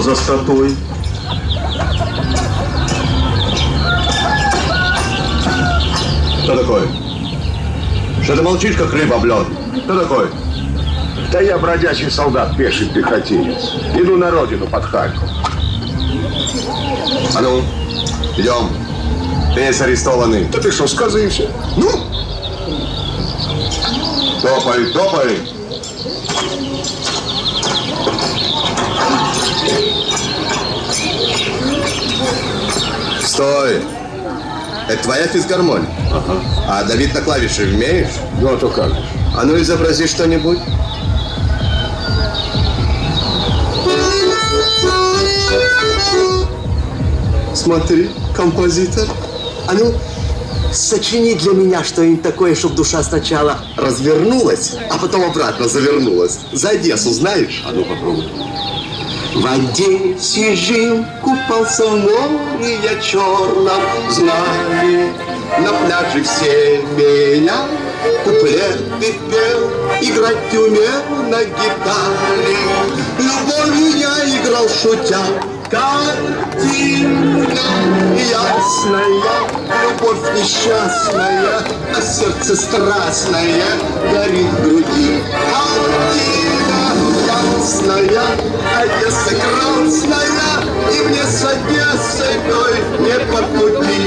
Что за статуй? Кто такой? Что ты молчишь, как рыба в лед? Кто такой? Да я бродячий солдат, пеший пехотинец. Иду на родину под Харьков. А ну, идем. Ты есть арестованный. Да ты что, сказываешься? Ну? Топай, топай. Стой. Это твоя физгармонь? Ага. А давить на клавиши умеешь? Ну, а то как? А ну изобрази что-нибудь. Смотри, композитор. А ну, сочини для меня что-нибудь такое, чтобы душа сначала развернулась, а потом обратно завернулась. За Одессу знаешь? А ну попробуй. В Одессе жил, купался в море я черном, знали, на пляже все меня куплеты пел, играть умел на гитаре. Любовью я играл шутя, картина ясная, любовь несчастная, а сердце страстное горит в груди. Картина ясная, Одесса красная, и мне с Одессой той не по пути.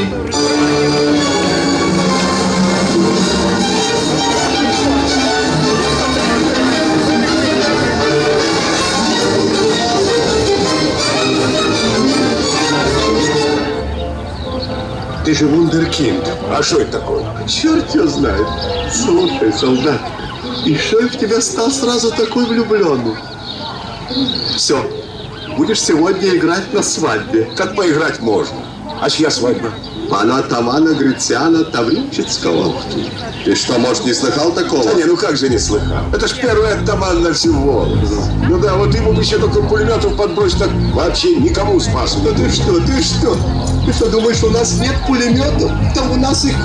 Ты же вундеркинд. А что это такое? Черт его знает. Слушай, солдат, и что я в тебя стал сразу такой влюбленный? Все, будешь сегодня играть на свадьбе. Как поиграть можно? А чья свадьба? Пана атамана Грицяна Таврического. Ты что, может, не слыхал такого? Да не, ну как же не слыхал? Это ж первый атаман на Волгу. Ну да, вот ему бы еще только пулеметов подбросить, так вообще никому спасу. Да ты что, ты что? Ты что, думаешь, у нас нет пулеметов? Там у нас их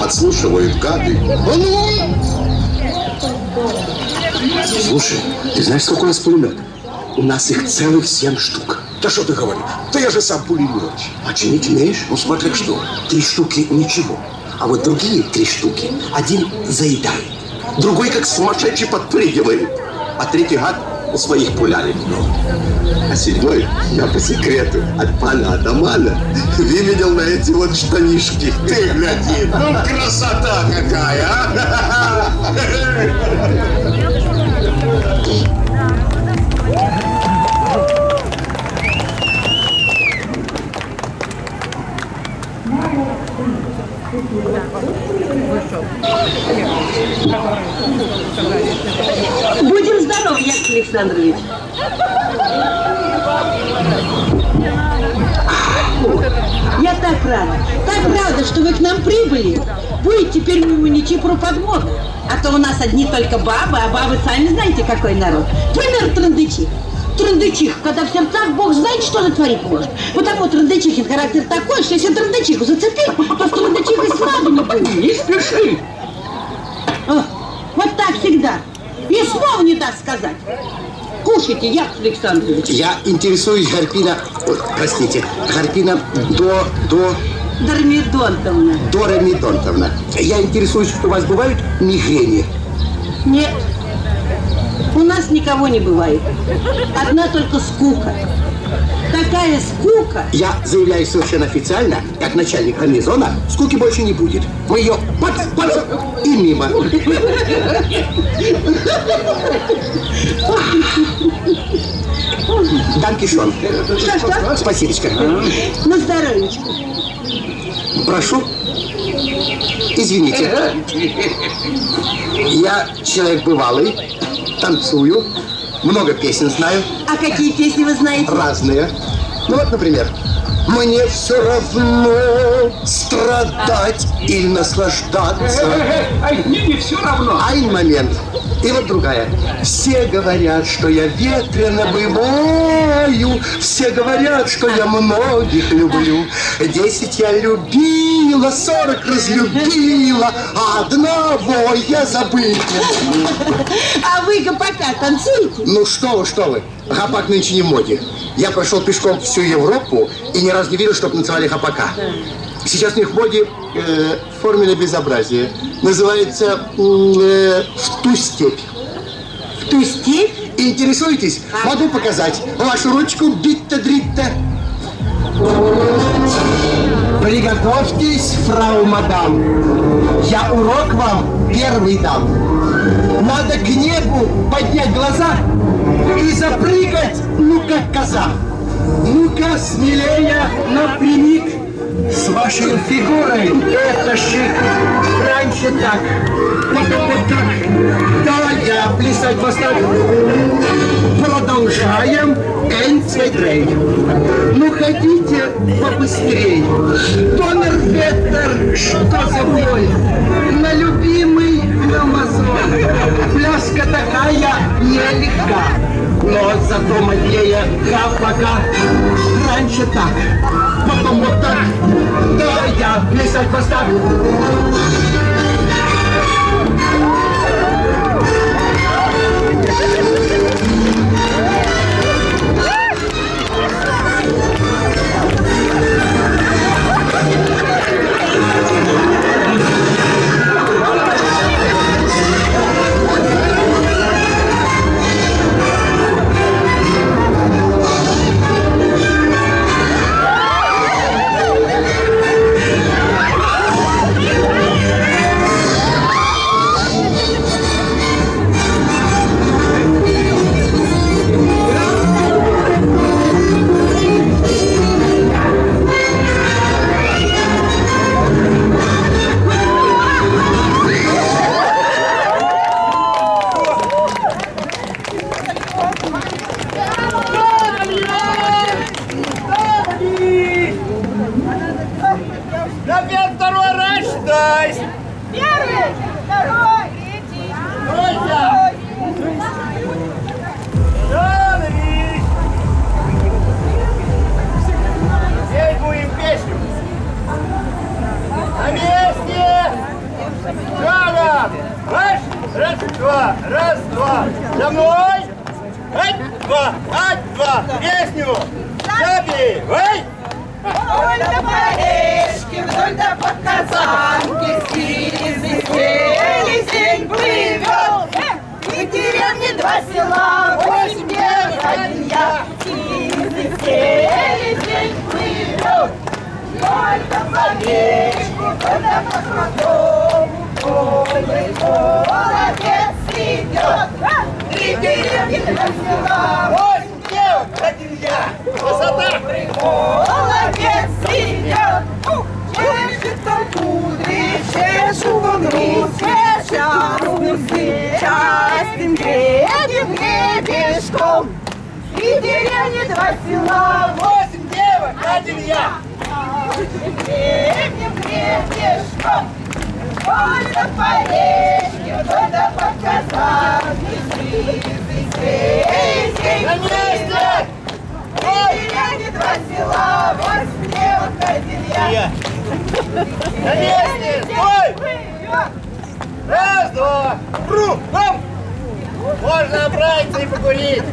подслушивают гады. А ну! Слушай, ты знаешь, сколько у нас пулеметов? У нас их целых семь штук. Да что ты говоришь? Да я же сам пулеметчик. А чинить умеешь? Ну смотри, что. Три штуки ничего. А вот другие три штуки один заедает, другой как сумасшедший подпрыгивает, а третий гад у своих пулярит. А седьмой я по секрету от пана Адамана выведел на эти вот штанишки. Ты гляди, ну красота какая, а! Будем здоровы, Яков Александрович. Я так рада, так рада, что вы к нам прибыли. Будет теперь мы не Чипру подмог. А то у нас одни только бабы, а бабы сами знаете, какой народ. Пример трындычи. Трындычих, когда в сердцах Бог знает, что натворить может. Потому трындычихин характер такой, что если трындычиху зацепить, то с трындычихой сладу не будет. Не спеши. О, вот так всегда. И слова не даст сказать. Кушайте, Яков Александрович. Я интересуюсь, Гарпина, простите, Гарпина до, до, Дормидонтовна. Дора Медонтовна. Я интересуюсь, у вас бывают мигрени? Нет, у нас никого не бывает. Одна только скука. Такая скука. Я заявляю совершенно официально, как начальник гарнизона, скуки больше не будет. Мы ее под, под, и мимо. Данкишон. Что-что? Спасибочка. На здоровечко. Прошу. Извините. Я человек бывалый, танцую, много песен знаю, А какие песни вы знаете? разные. Ну вот, например, мне все равно страдать или наслаждаться. Ай, мне не все равно. Айн момент. И вот другая. Все говорят, что я ветрено бываю, все говорят, что я многих люблю. Десять я любила, сорок разлюбила, а одного я могу. А вы гопака танцуете? Ну что вы, что вы, гопак нынче не в моде. Я прошел пешком всю Европу и ни разу не видел, чтобы называли гопака. Сейчас у них в моде э, форменное безобразие. Называется э, «В ту степь». В ту степь? Интересуетесь? Могу показать. Вашу ручку битта-дритта. Приготовьтесь, фрау мадам. Я урок вам первый дам. Надо к небу поднять глаза и запрыгать, ну как коза. Ну-ка, смелее, напрямик. С вашей фигурой это шик. Раньше так, потом вот так. Да, я плясать поставь. Продолжаем. Drei. Ну, хотите побыстрее. Донор Ветер, что за боль? На любимый граммозон. Пляска такая нелегка. Но зато моднее пока. Раньше так, потом вот так. Да, я плясать поставлю. Опять Эй! Вдоль до Парижки, вдоль до Подказанки, Сири, день плывет, и деревни два села, восемь лет, один я. День плывет, вдоль до Парижки, вдоль до Подказанки, Ой, молодец идет, три деревни, два села, Восемь девок, один я! Красота! Молодец идет, чешет там кудри, чешут он руки, чешут частым гребем, гребешком. И деревни два села, Восемь девок, один я! гребем, гребешком. До Парижки, вдоль до Подказанки, сизый сей, На месте! Деревни два села, восемь девок, один я. Я. На месте! Стой! Раз, два! Кругом! Можно отправиться и покурить!